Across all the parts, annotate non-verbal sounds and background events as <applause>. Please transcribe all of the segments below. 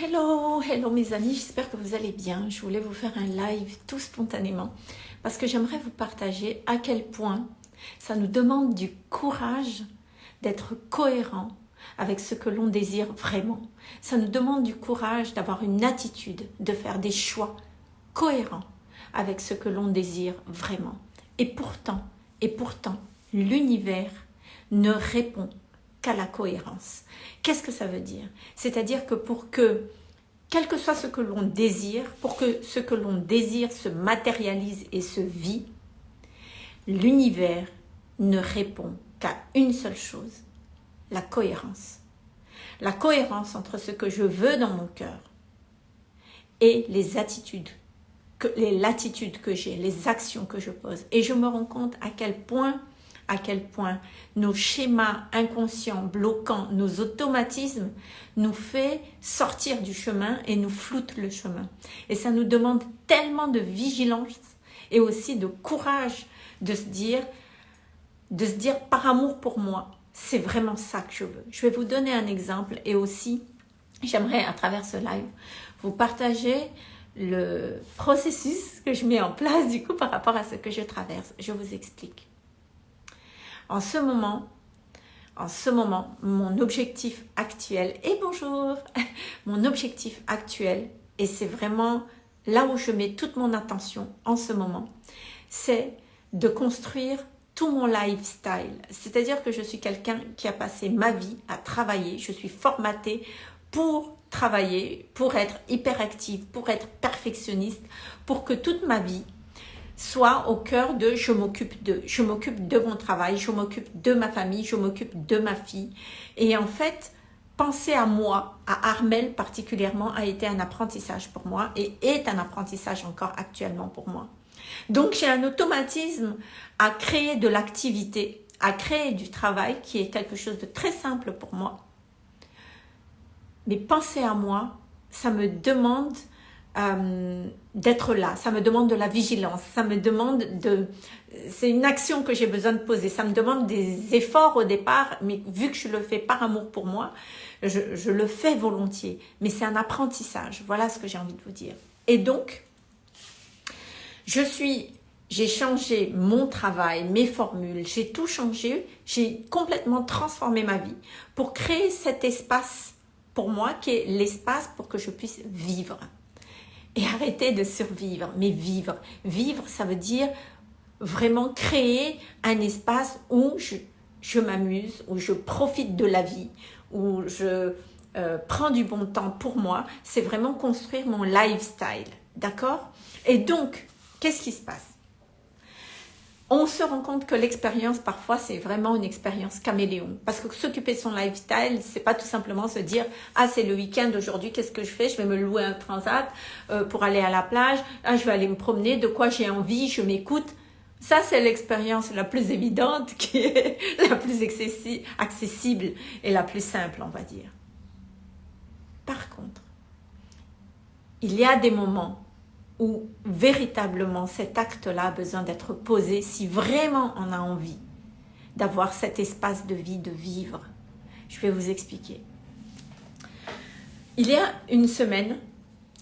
Hello, hello mes amis, j'espère que vous allez bien. Je voulais vous faire un live tout spontanément parce que j'aimerais vous partager à quel point ça nous demande du courage d'être cohérent avec ce que l'on désire vraiment. Ça nous demande du courage d'avoir une attitude, de faire des choix cohérents avec ce que l'on désire vraiment. Et pourtant, et pourtant, l'univers ne répond la cohérence. Qu'est-ce que ça veut dire? C'est-à-dire que pour que, quel que soit ce que l'on désire, pour que ce que l'on désire se matérialise et se vit, l'univers ne répond qu'à une seule chose, la cohérence. La cohérence entre ce que je veux dans mon cœur et les attitudes, que, les latitudes que j'ai, les actions que je pose. Et je me rends compte à quel point à quel point nos schémas inconscients bloquants, nos automatismes nous fait sortir du chemin et nous floutent le chemin. Et ça nous demande tellement de vigilance et aussi de courage de se dire, de se dire par amour pour moi, c'est vraiment ça que je veux. Je vais vous donner un exemple et aussi, j'aimerais à travers ce live, vous partager le processus que je mets en place du coup par rapport à ce que je traverse. Je vous explique. En ce moment, en ce moment, mon objectif actuel, et bonjour, <laughs> mon objectif actuel, et c'est vraiment là où je mets toute mon attention en ce moment, c'est de construire tout mon lifestyle. C'est-à-dire que je suis quelqu'un qui a passé ma vie à travailler, je suis formatée pour travailler, pour être hyperactive, pour être perfectionniste, pour que toute ma vie, soit au cœur de je m'occupe de, je m'occupe de mon travail, je m'occupe de ma famille, je m'occupe de ma fille. Et en fait, penser à moi, à Armel particulièrement, a été un apprentissage pour moi et est un apprentissage encore actuellement pour moi. Donc j'ai un automatisme à créer de l'activité, à créer du travail qui est quelque chose de très simple pour moi. Mais penser à moi, ça me demande euh, d'être là, ça me demande de la vigilance, ça me demande de... C'est une action que j'ai besoin de poser, ça me demande des efforts au départ, mais vu que je le fais par amour pour moi, je, je le fais volontiers. Mais c'est un apprentissage, voilà ce que j'ai envie de vous dire. Et donc, je suis... J'ai changé mon travail, mes formules, j'ai tout changé, j'ai complètement transformé ma vie pour créer cet espace pour moi qui est l'espace pour que je puisse vivre et arrêter de survivre, mais vivre. Vivre, ça veut dire vraiment créer un espace où je, m'amuse, où je profite de la vie, où je euh, prends du bon temps pour moi. C'est vraiment construire mon lifestyle, d'accord? Et donc, qu'est-ce qui se passe? On se rend compte que l'expérience, parfois, c'est vraiment une expérience caméléon. Parce que s'occuper de son lifestyle, c'est pas tout simplement se dire « Ah, c'est le week-end aujourd'hui, qu'est-ce que je fais? Je vais me louer un transat euh, pour aller à la plage. Ah, je vais aller me promener, de quoi j'ai envie, je m'écoute. » Ça, c'est l'expérience la plus évidente, <laughs> qui est la plus accessible et la plus simple, on va dire. Par contre, il y a des moments où véritablement cet acte-là a besoin d'être posé si vraiment on a envie d'avoir cet espace de vie, de vivre. Je vais vous expliquer. Il y a une semaine,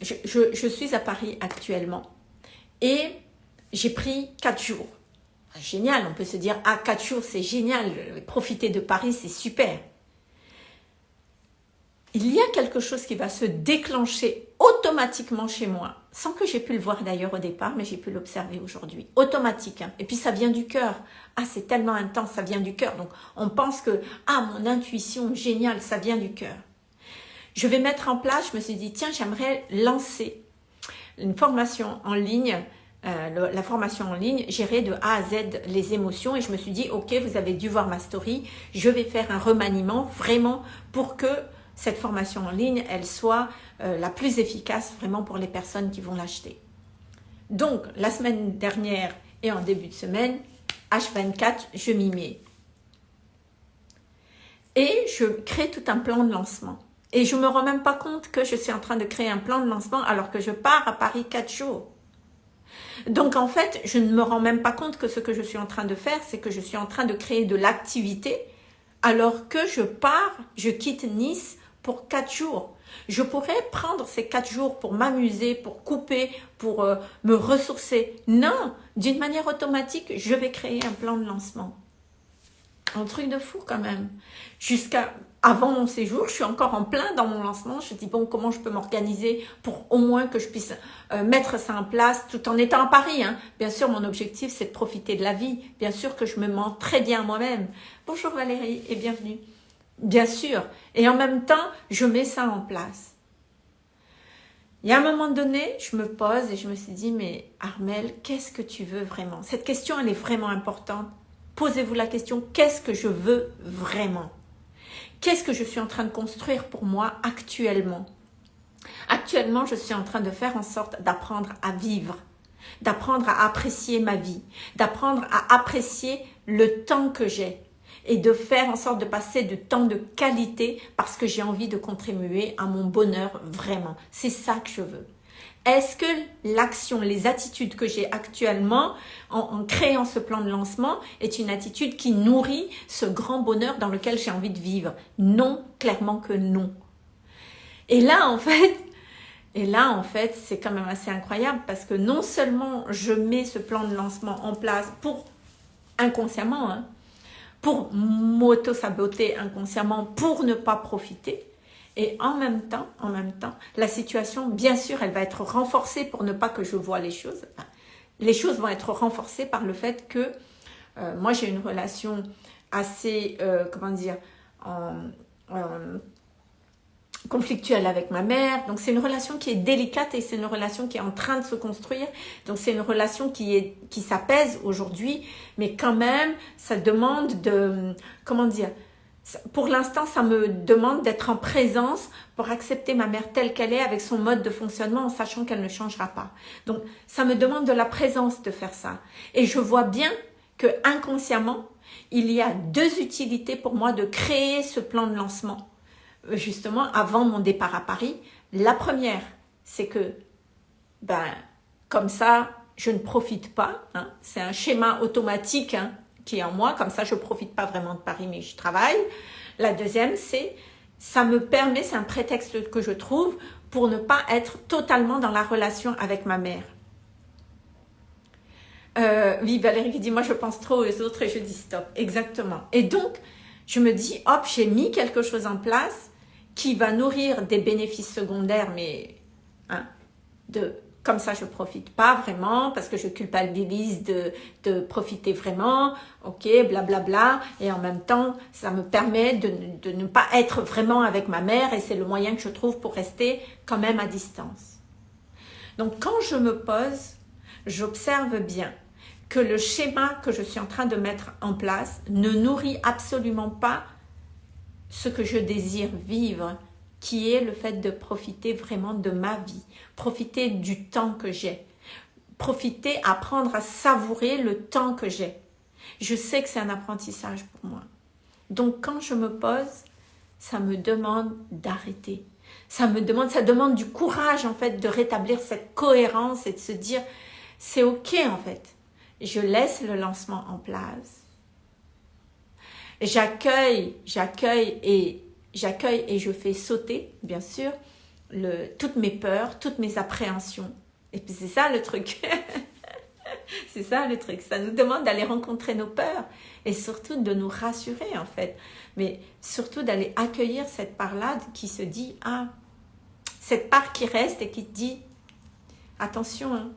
je, suis à Paris actuellement et j'ai pris quatre jours. Génial, on peut se dire, ah, quatre jours, c'est génial, profiter de Paris, c'est super il y a quelque chose qui va se déclencher automatiquement chez moi, sans que j'ai pu le voir d'ailleurs au départ, mais j'ai pu l'observer aujourd'hui. Automatique. Hein. Et puis ça vient du cœur. Ah, c'est tellement intense, ça vient du cœur. Donc on pense que, ah, mon intuition, génial, ça vient du cœur. Je vais mettre en place, je me suis dit, tiens, j'aimerais lancer une formation en ligne euh, la formation en ligne, gérer de A à Z les émotions et je me suis dit, ok, vous avez dû voir ma story, je vais faire un remaniement vraiment pour que cette formation en ligne, elle soit euh, la plus efficace vraiment pour les personnes qui vont l'acheter. Donc, la semaine dernière et en début de semaine, H24, je m'y mets. Et je crée tout un plan de lancement. Et je ne me rends même pas compte que je suis en train de créer un plan de lancement alors que je pars à Paris 4 jours. Donc en fait, je ne me rends même pas compte que ce que je suis en train de faire, c'est que je suis en train de créer de l'activité alors que je pars, je quitte Nice pour quatre jours. Je pourrais prendre ces quatre jours pour m'amuser, pour couper, pour euh, me ressourcer. Non, d'une manière automatique, je vais créer un plan de lancement. Un truc de fou quand même. Jusqu'à avant mon séjour, je suis encore en plein dans mon lancement. Je dis, bon, comment je peux m'organiser pour au moins que je puisse euh, mettre ça en place tout en étant à Paris. Hein. Bien sûr, mon objectif, c'est de profiter de la vie. Bien sûr que je me mens très bien moi-même. Bonjour Valérie et bienvenue. Bien sûr. Et en même temps, je mets ça en place. Il y a un moment donné, je me pose et je me suis dit, mais Armel, qu'est-ce que tu veux vraiment? Cette question, elle est vraiment importante. Posez-vous la question, qu'est-ce que je veux vraiment? Qu'est-ce que je suis en train de construire pour moi actuellement? Actuellement, je suis en train de faire en sorte d'apprendre à vivre, d'apprendre à apprécier ma vie, d'apprendre à apprécier le temps que j'ai et de faire en sorte de passer du temps de qualité parce que j'ai envie de contribuer à mon bonheur vraiment. C'est ça que je veux. Est-ce que l'action, les attitudes que j'ai actuellement en, créant ce plan de lancement est une attitude qui nourrit ce grand bonheur dans lequel j'ai envie de vivre? Non, clairement que non. Et là, en fait, et là, en fait, c'est quand même assez incroyable parce que non seulement je mets ce plan de lancement en place pour inconsciemment, hein, pour m'auto-saboter inconsciemment, pour ne pas profiter, et en même temps, en même temps, la situation, bien sûr, elle va être renforcée pour ne pas que je vois les choses. Les choses vont être renforcées par le fait que euh, moi, j'ai une relation assez, euh, comment dire, conflictuelle avec ma mère. Donc, c'est une relation qui est délicate et c'est une relation qui est en train de se construire. Donc, c'est une relation qui est qui s'apaise aujourd'hui, mais quand même, ça demande de, comment dire, pour l'instant, ça me demande d'être en présence pour accepter ma mère telle qu'elle est avec son mode de fonctionnement en sachant qu'elle ne changera pas. Donc, ça me demande de la présence de faire ça. Et je vois bien que inconsciemment, il y a deux utilités pour moi de créer ce plan de lancement, justement avant mon départ à Paris. La première, c'est que, ben, comme ça, je ne profite pas. Hein. C'est un schéma automatique hein, qui est en moi, comme ça je profite pas vraiment de Paris mais je travaille. La deuxième c'est ça me permet, c'est un prétexte que je trouve pour ne pas être totalement dans la relation avec ma mère. Euh, oui, Valérie qui dit, moi je pense trop aux autres et je dis stop. Exactement. Et donc, je me dis, hop, j'ai mis quelque chose en place qui va nourrir des bénéfices secondaires, mais hein, de comme ça je profite pas vraiment parce que je culpabilise de, de profiter vraiment, ok, blablabla. Bla bla, et en même temps, ça me permet de, de ne pas être vraiment avec ma mère et c'est le moyen que je trouve pour rester quand même à distance. Donc quand je me pose, j'observe bien que le schéma que je suis en train de mettre en place ne nourrit absolument pas ce que je désire vivre qui est le fait de profiter vraiment de ma vie, profiter du temps que j'ai, profiter, apprendre à savourer le temps que j'ai. Je sais que c'est un apprentissage pour moi. Donc quand je me pose, ça me demande d'arrêter. Ça me demande, ça demande du courage en fait de rétablir cette cohérence et de se dire c'est ok en fait. Je laisse le lancement en place. J'accueille, j'accueille et j'accueille et je fais sauter, bien sûr, le, toutes mes peurs, toutes mes appréhensions. Et puis c'est ça le truc. <laughs> c'est ça le truc. Ça nous demande d'aller rencontrer nos peurs et surtout de nous rassurer en fait. Mais surtout d'aller accueillir cette part-là qui se dit, ah, cette part qui reste et qui dit, attention, hein,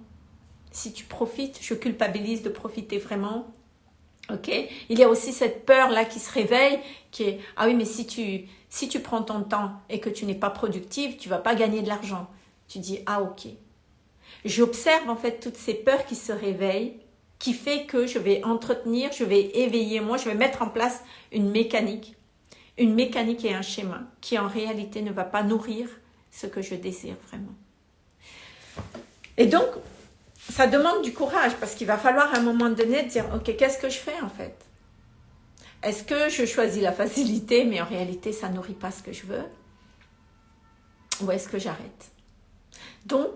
si tu profites, je culpabilise de profiter vraiment. Ok Il y a aussi cette peur-là qui se réveille, qui est, ah oui, mais si tu, si tu prends ton temps et que tu n'es pas productive, tu vas pas gagner de l'argent. Tu dis, ah ok. J'observe en fait toutes ces peurs qui se réveillent, qui fait que je vais entretenir, je vais éveiller moi, je vais mettre en place une mécanique, une mécanique et un schéma qui en réalité ne va pas nourrir ce que je désire vraiment. Et donc, ça demande du courage parce qu'il va falloir à un moment donné dire, ok, qu'est-ce que je fais en fait? Est-ce que je choisis la facilité, mais en réalité, ça nourrit pas ce que je veux? Ou est-ce que j'arrête? Donc,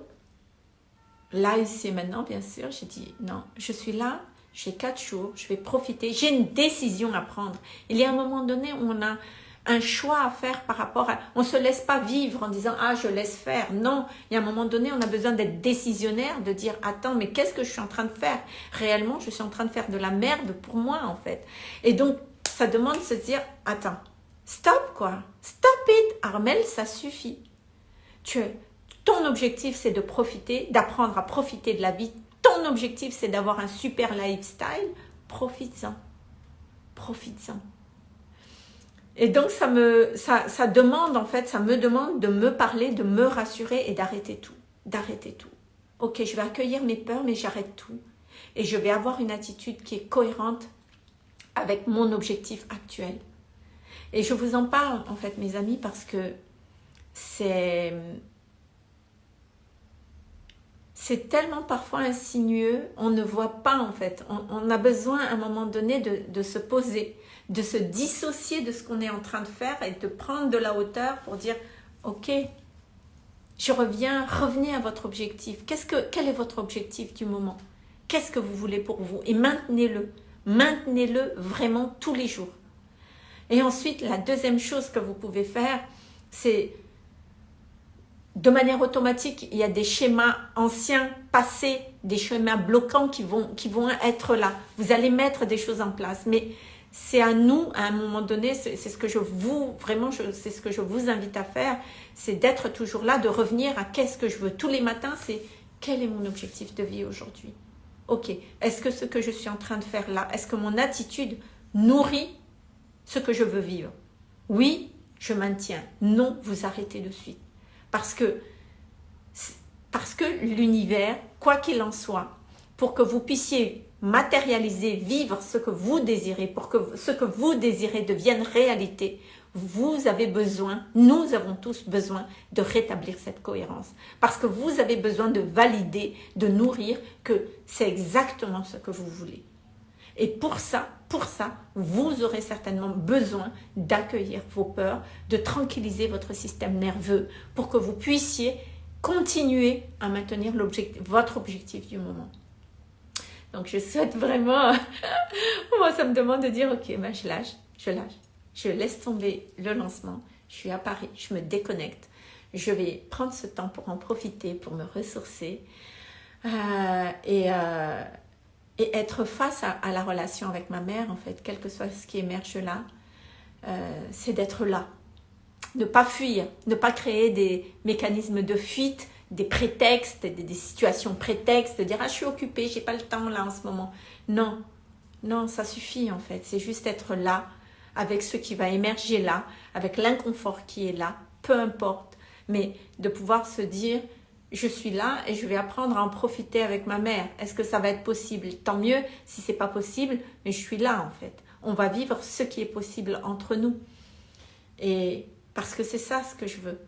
là, ici maintenant, bien sûr, j'ai dit, non, je suis là, j'ai quatre jours, je vais profiter, j'ai une décision à prendre. Il y a un moment donné où on a un choix à faire par rapport à... On ne se laisse pas vivre en disant « Ah, je laisse faire ». Non, il y a un moment donné, on a besoin d'être décisionnaire, de dire « Attends, mais qu'est-ce que je suis en train de faire ?» Réellement, je suis en train de faire de la merde pour moi, en fait. Et donc, ça demande de se dire « Attends, stop quoi, stop it Armel, ça suffit. Tu, ton objectif, c'est de profiter, d'apprendre à profiter de la vie. Ton objectif, c'est d'avoir un super lifestyle. Profites-en. Profites-en. Et donc, ça, me, ça, ça demande, en fait, ça me demande de me parler, de me rassurer et d'arrêter tout. D'arrêter tout. Ok, je vais accueillir mes peurs, mais j'arrête tout. Et je vais avoir une attitude qui est cohérente avec mon objectif actuel. Et je vous en parle, en fait, mes amis, parce que c'est c'est tellement parfois insinueux, on ne voit pas en fait. On, a besoin à un moment donné de, se poser, de se dissocier de ce qu'on est en train de faire et de prendre de la hauteur pour dire « Ok, je reviens, revenez à votre objectif. que, quel est votre objectif du moment? Qu'est-ce que vous voulez pour vous? Et maintenez-le. Maintenez-le vraiment tous les jours. Et ensuite, la deuxième chose que vous pouvez faire, c'est de manière automatique, il y a des schémas anciens, passés, des schémas bloquants qui vont, qui vont être là. Vous allez mettre des choses en place, mais c'est à nous, à un moment donné, c'est ce que je vous, vraiment, c'est ce que je vous invite à faire, c'est d'être toujours là, de revenir à qu'est-ce que je veux. Tous les matins, c'est quel est mon objectif de vie aujourd'hui? Ok, est-ce que ce que je suis en train de faire là, est-ce que mon attitude nourrit ce que je veux vivre? Oui, je maintiens. Non, vous arrêtez de suite. Parce que, parce que l'univers, quoi qu'il en soit, pour que vous puissiez matérialiser, vivre ce que vous désirez, pour que ce que vous désirez devienne réalité, vous avez besoin, nous avons tous besoin de rétablir cette cohérence. Parce que vous avez besoin de valider, de nourrir que c'est exactement ce que vous voulez. Et pour ça, pour ça, vous aurez certainement besoin d'accueillir vos peurs, de tranquilliser votre système nerveux pour que vous puissiez continuer à maintenir votre objectif du moment. Donc je souhaite vraiment, <laughs> moi ça me demande de dire ok, ben, je lâche, je lâche, je laisse tomber le lancement, je suis à Paris, je me déconnecte, je vais prendre ce temps pour en profiter, pour me ressourcer euh, et, euh, et être face à, la relation avec ma mère, en fait, quel que soit ce qui émerge là, euh, c'est d'être là. Ne pas fuir, ne pas créer des mécanismes de fuite, des prétextes, des, situations prétextes, de dire « Ah, je suis occupée, j'ai pas le temps là en ce moment. » Non, non, ça suffit en fait. C'est juste être là, avec ce qui va émerger là, avec l'inconfort qui est là, peu importe. Mais de pouvoir se dire je suis là et je vais apprendre à en profiter avec ma mère. Est-ce que ça va être possible? Tant mieux si c'est pas possible, mais je suis là en fait. On va vivre ce qui est possible entre nous. Et parce que c'est ça ce que je veux.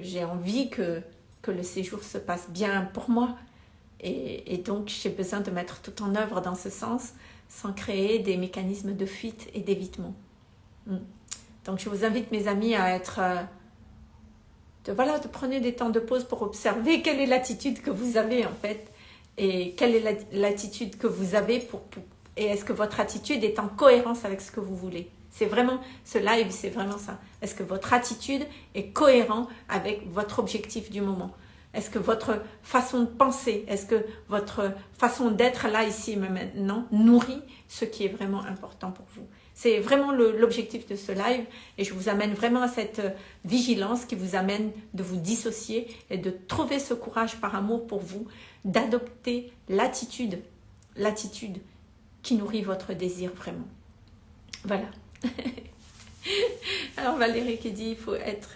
J'ai envie que, que le séjour se passe bien pour moi. Et, donc j'ai besoin de mettre tout en œuvre dans ce sens sans créer des mécanismes de fuite et d'évitement. Hmm. Donc je vous invite mes amis à être... Euh, de, voilà, de prenez des temps de pause pour observer <laughs> quelle est l'attitude que vous avez en fait et quelle est l'attitude que vous avez pour, et est-ce que votre attitude est en cohérence avec ce que vous voulez. C'est vraiment, ce live, c'est vraiment ça. Est-ce que votre attitude est cohérente avec votre objectif du moment? Est-ce que votre façon de penser, est-ce que votre façon d'être là, ici, maintenant, nourrit ce qui est vraiment important pour vous? C'est vraiment l'objectif de ce live et je vous amène vraiment à cette euh, vigilance qui vous amène de vous dissocier et de trouver ce courage par amour pour vous, d'adopter l'attitude, l'attitude qui nourrit votre désir vraiment. Voilà. <laughs> Alors Valérie qui dit il faut être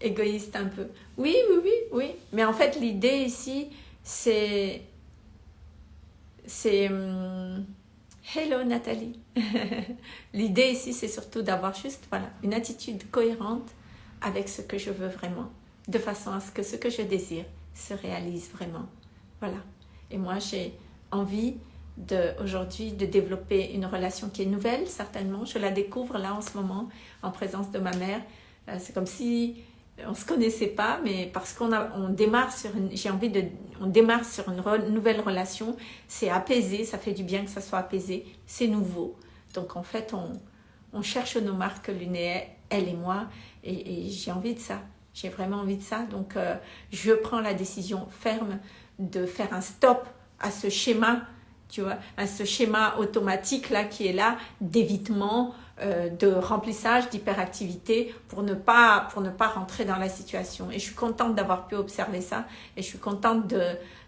égoïste un peu. Oui, oui, oui, oui. Mais en fait l'idée ici c'est... c'est hum, Hello Nathalie <laughs> L'idée ici, c'est surtout d'avoir juste voilà, une attitude cohérente avec ce que je veux vraiment, de façon à ce que ce que je désire se réalise vraiment. Voilà. Et moi, j'ai envie de, aujourd'hui de développer une relation qui est nouvelle, certainement. Je la découvre là en ce moment, en présence de ma mère. Euh, c'est comme si on se connaissait pas, mais parce qu'on on démarre sur une, j'ai envie de, on démarre sur une nouvelle relation, c'est apaisé, ça fait du bien que ça soit apaisé, c'est nouveau. Donc en fait, on, on cherche nos marques, Luné, elle et moi, et, j'ai envie de ça. J'ai vraiment envie de ça. Donc, euh, je prends la décision ferme de faire un stop à ce schéma, tu vois, ce schéma automatique là qui est là d'évitement, euh, de remplissage, d'hyperactivité pour ne pas pour ne pas rentrer dans la situation. Et je suis contente d'avoir pu observer ça et je suis contente de,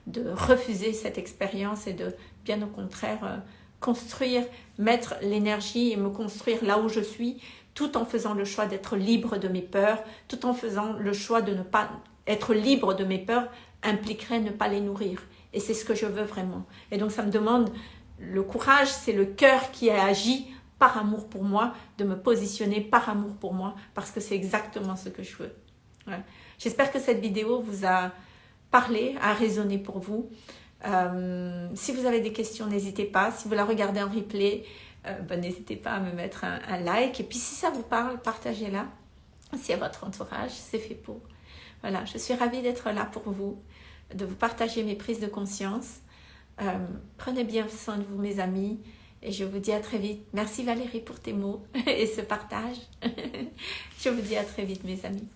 de refuser cette expérience et de bien au contraire euh, construire, mettre l'énergie et me construire là où je suis tout en faisant le choix d'être libre de mes peurs, tout en faisant le choix de ne pas être libre de mes peurs impliquerait ne pas les nourrir. Et c'est ce que je veux vraiment. Et donc ça me demande, le courage, c'est le cœur qui a agi par amour pour moi, de me positionner par amour pour moi, parce que c'est exactement ce que je veux. J'espère que cette vidéo vous a parlé, a résonné pour vous. Euh, si vous avez des questions, n'hésitez pas. Si vous la regardez en replay, euh, ben, n'hésitez pas à me mettre un, like. Et puis si ça vous parle, partagez-la. Si à votre entourage, c'est fait pour. Voilà, je suis ravie d'être là pour vous, de vous partager mes prises de conscience. Euh, prenez bien soin de vous, mes amis. Et je vous dis à très vite. Merci Valérie pour tes mots <laughs> et ce partage. <laughs> je vous dis à très vite, mes amis.